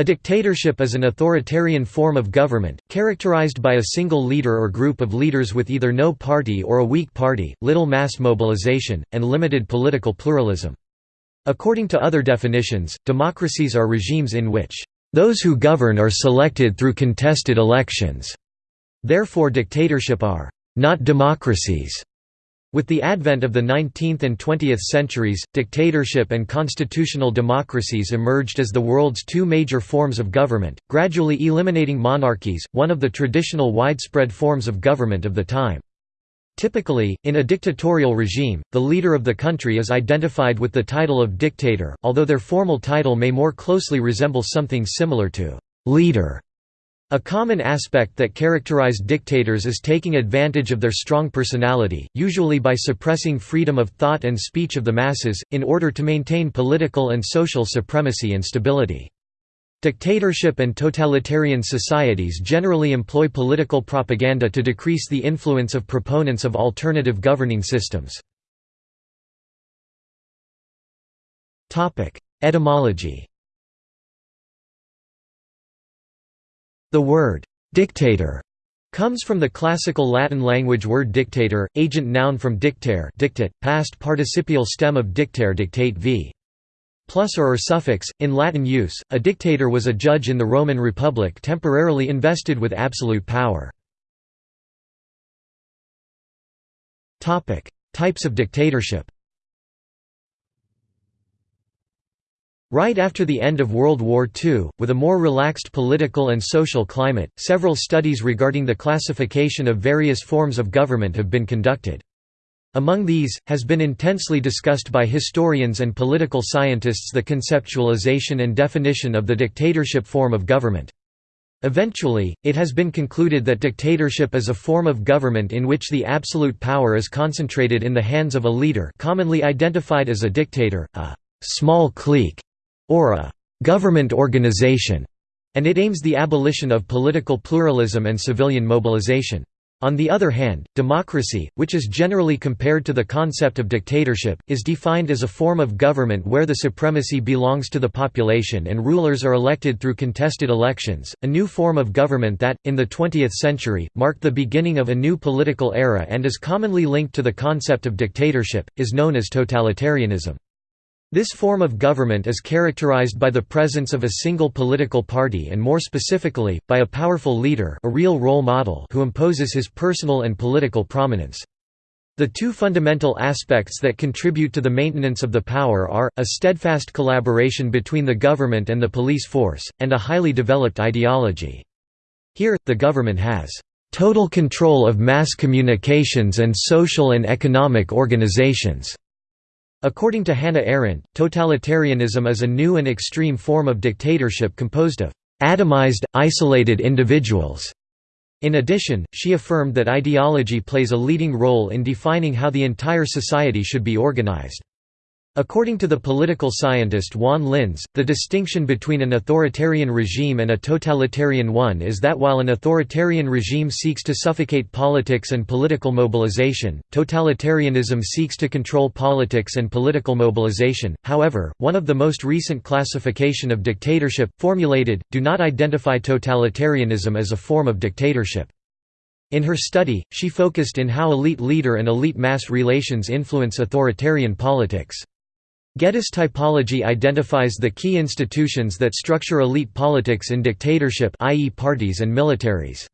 A dictatorship is an authoritarian form of government, characterized by a single leader or group of leaders with either no party or a weak party, little mass mobilization, and limited political pluralism. According to other definitions, democracies are regimes in which, "...those who govern are selected through contested elections." Therefore dictatorship are, "...not democracies." With the advent of the 19th and 20th centuries, dictatorship and constitutional democracies emerged as the world's two major forms of government, gradually eliminating monarchies, one of the traditional widespread forms of government of the time. Typically, in a dictatorial regime, the leader of the country is identified with the title of dictator, although their formal title may more closely resemble something similar to «leader» A common aspect that characterized dictators is taking advantage of their strong personality, usually by suppressing freedom of thought and speech of the masses, in order to maintain political and social supremacy and stability. Dictatorship and totalitarian societies generally employ political propaganda to decrease the influence of proponents of alternative governing systems. Etymology The word «dictator» comes from the classical Latin language word dictator, agent noun from dictare dictate, past participial stem of dictare dictate v. Plus or, or suffix, in Latin use, a dictator was a judge in the Roman Republic temporarily invested with absolute power. Types of dictatorship Right after the end of World War II, with a more relaxed political and social climate, several studies regarding the classification of various forms of government have been conducted. Among these, has been intensely discussed by historians and political scientists the conceptualization and definition of the dictatorship form of government. Eventually, it has been concluded that dictatorship is a form of government in which the absolute power is concentrated in the hands of a leader commonly identified as a dictator, a «small clique» or a «government organization», and it aims the abolition of political pluralism and civilian mobilization. On the other hand, democracy, which is generally compared to the concept of dictatorship, is defined as a form of government where the supremacy belongs to the population and rulers are elected through contested elections, a new form of government that, in the 20th century, marked the beginning of a new political era and is commonly linked to the concept of dictatorship, is known as totalitarianism. This form of government is characterized by the presence of a single political party and more specifically, by a powerful leader a real role model who imposes his personal and political prominence. The two fundamental aspects that contribute to the maintenance of the power are, a steadfast collaboration between the government and the police force, and a highly developed ideology. Here, the government has total control of mass communications and social and economic organizations. According to Hannah Arendt, totalitarianism is a new and extreme form of dictatorship composed of atomized, isolated individuals. In addition, she affirmed that ideology plays a leading role in defining how the entire society should be organized. According to the political scientist Juan Linz, the distinction between an authoritarian regime and a totalitarian one is that while an authoritarian regime seeks to suffocate politics and political mobilization, totalitarianism seeks to control politics and political mobilization. However, one of the most recent classification of dictatorship, formulated, do not identify totalitarianism as a form of dictatorship. In her study, she focused in how elite leader and elite mass relations influence authoritarian politics. Geddes typology identifies the key institutions that structure elite politics in dictatorship i.e. parties and militaries.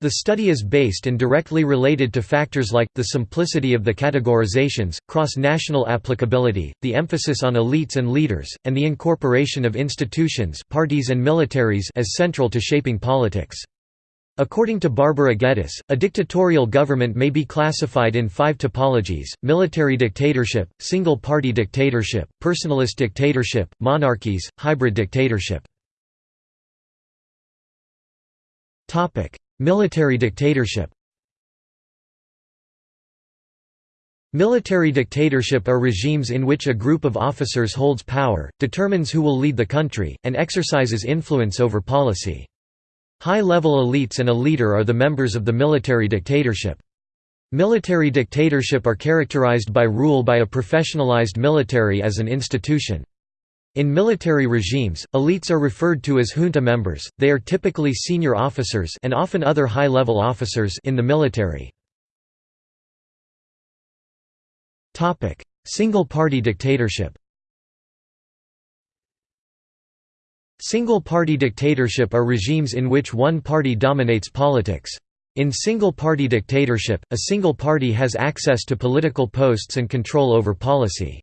The study is based and directly related to factors like, the simplicity of the categorizations, cross-national applicability, the emphasis on elites and leaders, and the incorporation of institutions parties and militaries as central to shaping politics. According to Barbara Geddes, a dictatorial government may be classified in five typologies, military dictatorship, single-party dictatorship, personalist dictatorship, monarchies, hybrid dictatorship. military dictatorship Military dictatorship are regimes in which a group of officers holds power, determines who will lead the country, and exercises influence over policy. High-level elites and a leader are the members of the military dictatorship. Military dictatorship are characterized by rule by a professionalized military as an institution. In military regimes, elites are referred to as junta members, they are typically senior officers and often other high-level officers in the military. Single-party dictatorship Single-party dictatorship are regimes in which one party dominates politics. In single-party dictatorship, a single party has access to political posts and control over policy.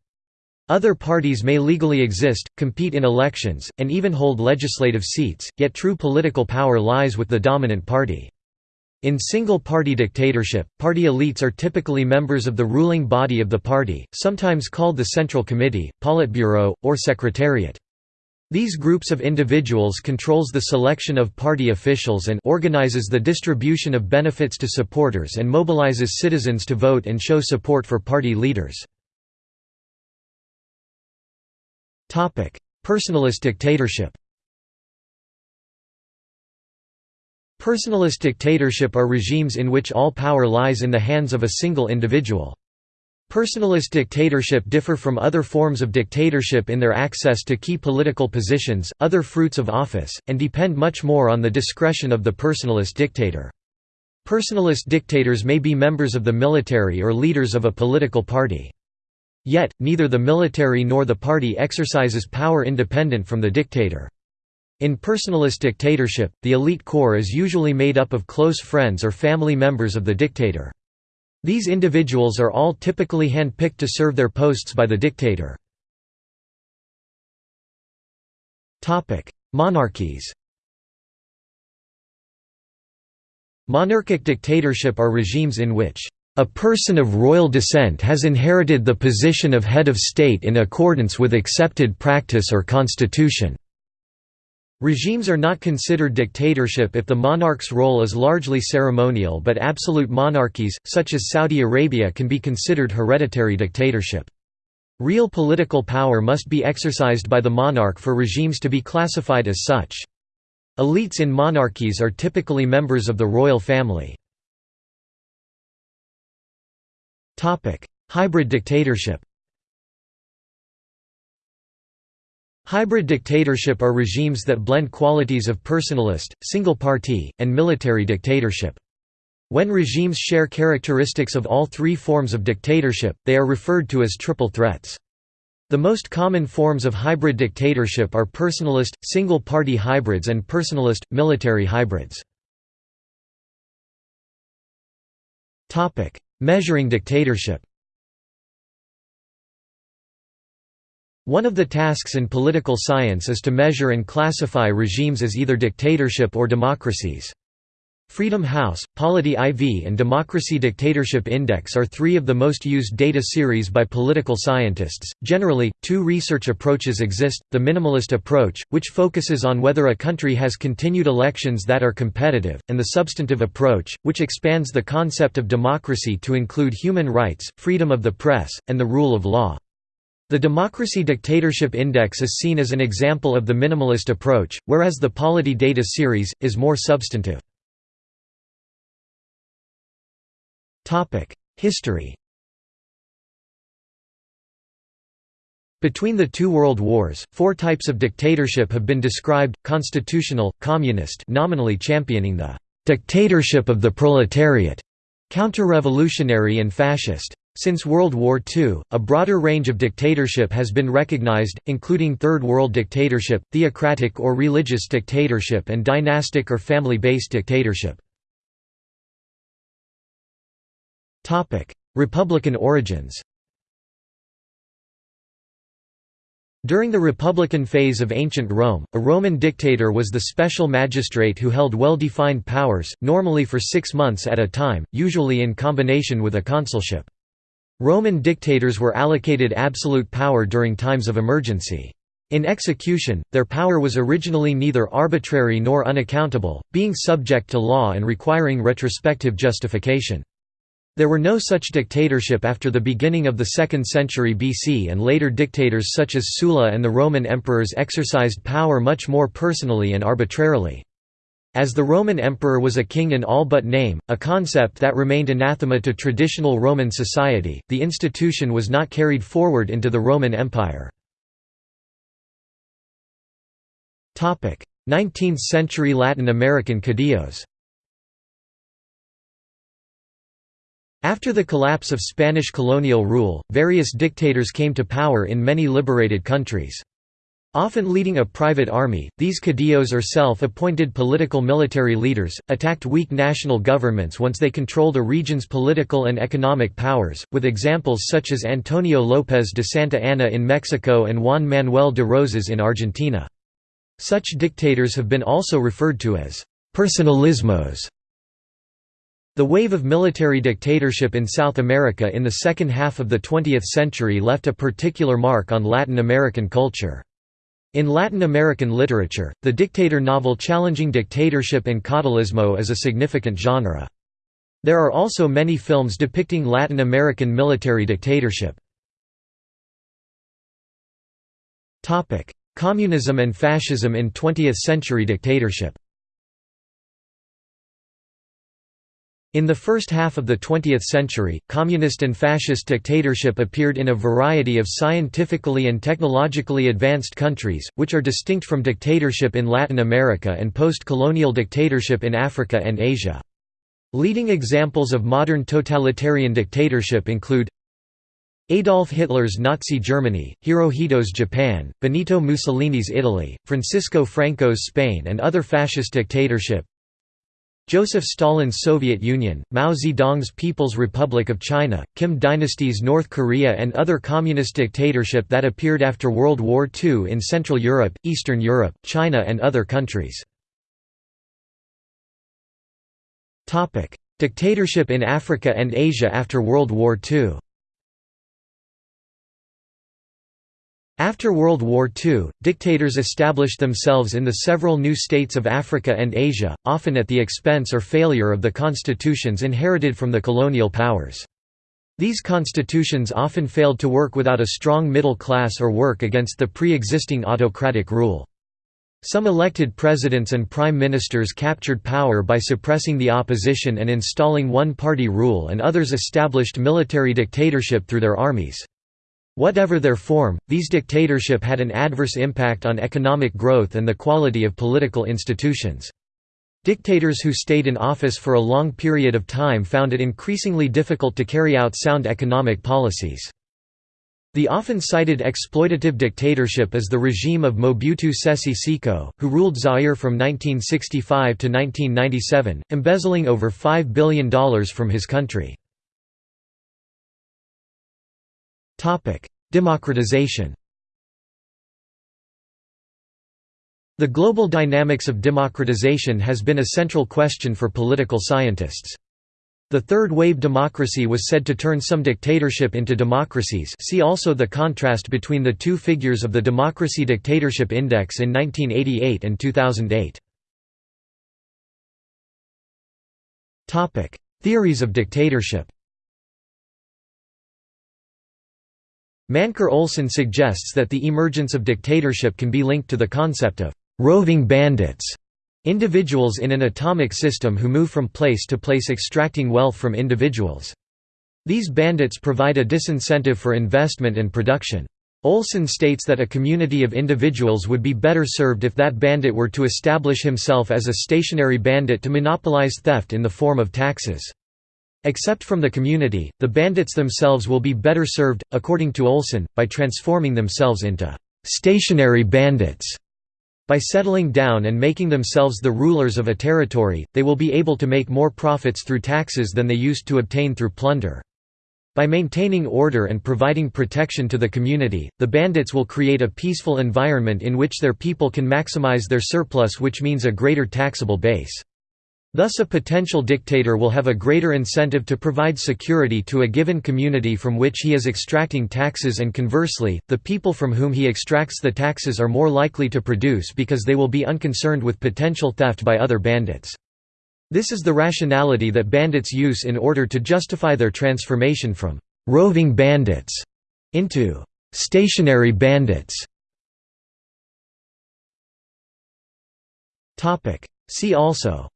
Other parties may legally exist, compete in elections, and even hold legislative seats, yet true political power lies with the dominant party. In single-party dictatorship, party elites are typically members of the ruling body of the party, sometimes called the Central Committee, Politburo, or Secretariat. These groups of individuals controls the selection of party officials and organizes the distribution of benefits to supporters and mobilizes citizens to vote and show support for party leaders. Personalist dictatorship Personalist dictatorship are regimes in which all power lies in the hands of a single individual. Personalist dictatorship differ from other forms of dictatorship in their access to key political positions, other fruits of office, and depend much more on the discretion of the personalist dictator. Personalist dictators may be members of the military or leaders of a political party. Yet, neither the military nor the party exercises power independent from the dictator. In personalist dictatorship, the elite core is usually made up of close friends or family members of the dictator. These individuals are all typically hand-picked to serve their posts by the dictator. Monarchies Monarchic dictatorship are regimes in which a person of royal descent has inherited the position of head of state in accordance with accepted practice or constitution. Regimes are not considered dictatorship if the monarch's role is largely ceremonial but absolute monarchies, such as Saudi Arabia can be considered hereditary dictatorship. Real political power must be exercised by the monarch for regimes to be classified as such. Elites in monarchies are typically members of the royal family. Hybrid dictatorship Hybrid dictatorship are regimes that blend qualities of personalist, single-party, and military dictatorship. When regimes share characteristics of all three forms of dictatorship, they are referred to as triple threats. The most common forms of hybrid dictatorship are personalist, single-party hybrids and personalist, military hybrids. Measuring dictatorship One of the tasks in political science is to measure and classify regimes as either dictatorship or democracies. Freedom House, Polity IV and Democracy Dictatorship Index are three of the most used data series by political scientists. Generally, two research approaches exist the minimalist approach, which focuses on whether a country has continued elections that are competitive, and the substantive approach, which expands the concept of democracy to include human rights, freedom of the press, and the rule of law. The Democracy Dictatorship Index is seen as an example of the minimalist approach, whereas the Polity data series, is more substantive. History Between the two world wars, four types of dictatorship have been described, constitutional, communist nominally championing the «dictatorship of the proletariat», counter-revolutionary and fascist. Since World War II, a broader range of dictatorship has been recognized, including Third World dictatorship, theocratic or religious dictatorship and dynastic or family-based dictatorship. Republican origins During the Republican phase of ancient Rome, a Roman dictator was the special magistrate who held well-defined powers, normally for six months at a time, usually in combination with a consulship. Roman dictators were allocated absolute power during times of emergency. In execution, their power was originally neither arbitrary nor unaccountable, being subject to law and requiring retrospective justification. There were no such dictatorship after the beginning of the 2nd century BC and later dictators such as Sulla and the Roman emperors exercised power much more personally and arbitrarily. As the Roman emperor was a king in all but name, a concept that remained anathema to traditional Roman society, the institution was not carried forward into the Roman Empire. 19th-century Latin American caudillos After the collapse of Spanish colonial rule, various dictators came to power in many liberated countries. Often leading a private army, these caudillos or self-appointed political military leaders, attacked weak national governments once they controlled a region's political and economic powers, with examples such as Antonio López de Santa Anna in Mexico and Juan Manuel de Rosas in Argentina. Such dictators have been also referred to as «personalismos». The wave of military dictatorship in South America in the second half of the 20th century left a particular mark on Latin American culture. In Latin American literature, the dictator novel challenging dictatorship and caudillismo is a significant genre. There are also many films depicting Latin American military dictatorship. Communism and fascism in 20th-century dictatorship In the first half of the 20th century, communist and fascist dictatorship appeared in a variety of scientifically and technologically advanced countries, which are distinct from dictatorship in Latin America and post-colonial dictatorship in Africa and Asia. Leading examples of modern totalitarian dictatorship include Adolf Hitler's Nazi Germany, Hirohito's Japan, Benito Mussolini's Italy, Francisco Franco's Spain and other fascist dictatorship Joseph Stalin's Soviet Union, Mao Zedong's People's Republic of China, Kim Dynasty's North Korea and other communist dictatorship that appeared after World War II in Central Europe, Eastern Europe, China and other countries. Dictatorship in Africa and Asia after World War II After World War II, dictators established themselves in the several new states of Africa and Asia, often at the expense or failure of the constitutions inherited from the colonial powers. These constitutions often failed to work without a strong middle class or work against the pre-existing autocratic rule. Some elected presidents and prime ministers captured power by suppressing the opposition and installing one-party rule and others established military dictatorship through their armies. Whatever their form, these dictatorship had an adverse impact on economic growth and the quality of political institutions. Dictators who stayed in office for a long period of time found it increasingly difficult to carry out sound economic policies. The often cited exploitative dictatorship is the regime of Mobutu Sese Seko, who ruled Zaire from 1965 to 1997, embezzling over $5 billion from his country. Democratization The global dynamics of democratization has been a central question for political scientists. The third wave democracy was said to turn some dictatorship into democracies see also the contrast between the two figures of the Democracy Dictatorship Index in 1988 and 2008. Theories of dictatorship Mancur Olson suggests that the emergence of dictatorship can be linked to the concept of «roving bandits» individuals in an atomic system who move from place to place extracting wealth from individuals. These bandits provide a disincentive for investment and production. Olson states that a community of individuals would be better served if that bandit were to establish himself as a stationary bandit to monopolize theft in the form of taxes. Except from the community, the bandits themselves will be better served, according to Olson, by transforming themselves into «stationary bandits». By settling down and making themselves the rulers of a territory, they will be able to make more profits through taxes than they used to obtain through plunder. By maintaining order and providing protection to the community, the bandits will create a peaceful environment in which their people can maximize their surplus which means a greater taxable base. Thus a potential dictator will have a greater incentive to provide security to a given community from which he is extracting taxes and conversely, the people from whom he extracts the taxes are more likely to produce because they will be unconcerned with potential theft by other bandits. This is the rationality that bandits use in order to justify their transformation from «roving bandits» into «stationary bandits». See also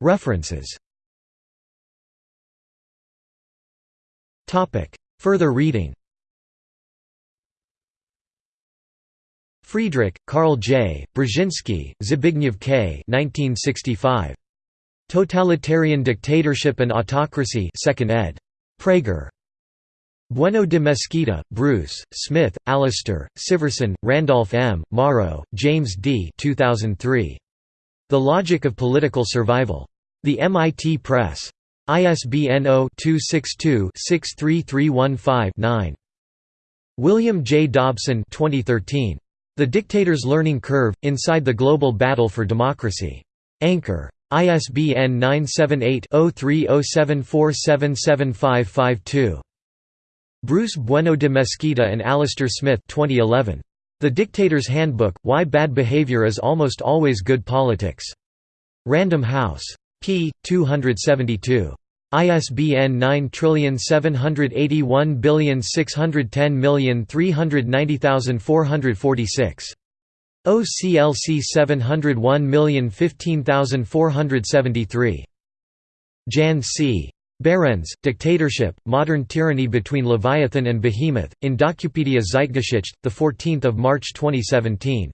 References Further reading Friedrich, Carl J., Brzezinski, Zbigniew K. 1965. Totalitarian Dictatorship and Autocracy 2nd ed. Praeger. Bueno de Mesquita, Bruce, Smith, Alistair, Siverson, Randolph M., Morrow, James D. 2003. The Logic of Political Survival. The MIT Press. ISBN 0-262-63315-9. William J. Dobson 2013. The Dictator's Learning Curve, Inside the Global Battle for Democracy. Anchor. ISBN 978-0307477552. Bruce Bueno de Mesquita and Alistair Smith 2011. The Dictator's Handbook, Why Bad Behavior is Almost Always Good Politics. Random House. p. 272. ISBN 9781610390446. OCLC 701015473. Jan C. Behrens, Dictatorship, Modern Tyranny Between Leviathan and Behemoth, in Docupedia Zeitgeschichte, 14 March 2017.